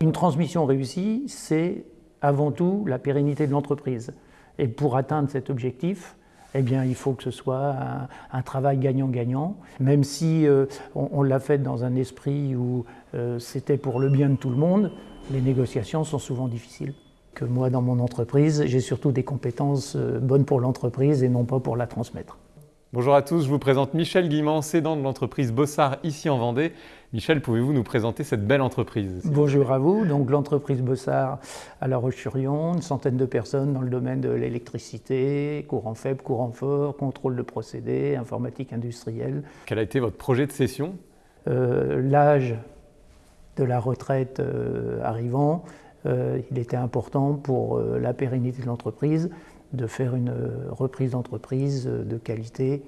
Une transmission réussie, c'est avant tout la pérennité de l'entreprise. Et pour atteindre cet objectif, eh bien, il faut que ce soit un, travail gagnant-gagnant, même si euh, on, l'a fait dans un esprit où euh, c'était pour le bien de tout le monde, les négociations sont souvent difficiles. Que moi, dans mon entreprise, j'ai surtout des compétences euh, bonnes pour l'entreprise et non pas pour la transmettre. Bonjour à tous, je vous présente Michel Guimand, cédant de l'entreprise Bossard ici en Vendée. Michel, pouvez-vous nous présenter cette belle entreprise Bonjour à vous, donc l'entreprise Bossard à La Roche-sur-Yon, une centaine de personnes dans le domaine de l'électricité, courant faible, courant fort, contrôle de procédés, informatique industrielle. Quel a été votre projet de cession? Euh, L'âge de la retraite euh, arrivant, euh, il était important pour la pérennité de l'entreprise de faire une reprise d'entreprise de qualité,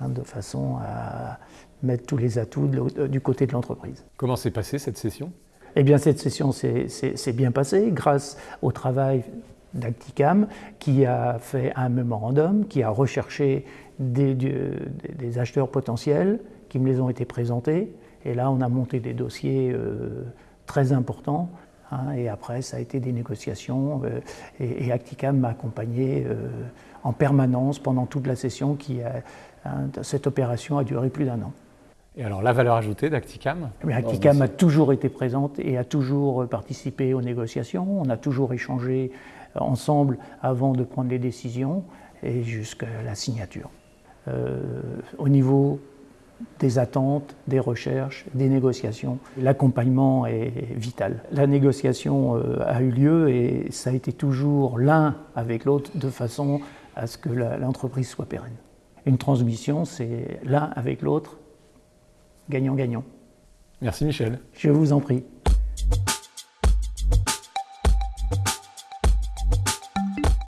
hein, de façon à mettre tous les atouts du côté de l'entreprise. Comment s'est passée cette session? Eh bien, cette session s'est bien passée grâce au travail d'Acticam qui a fait un mémorandum, qui a recherché des, des, acheteurs potentiels qui me les ont été présentés. Et là, on a monté des dossiers euh, très importants Hein, et après, ça a été des négociations euh, et, Acticam m'a accompagné euh, en permanence pendant toute la session. Qui hein, cette opération a duré plus d'un an. Et alors, la valeur ajoutée d'Acticam? Acticam a toujours été présente et a toujours participé aux négociations. On a toujours échangé ensemble avant de prendre les décisions et jusqu'à la signature. Euh, au niveau des attentes, des recherches, des négociations. L'accompagnement est vital. La négociation euh, a eu lieu et ça a été toujours l'un avec l'autre de façon à ce que l'entreprise soit pérenne. Une transmission, c'est l'un avec l'autre, gagnant-gagnant. Merci Michel. Je vous en prie.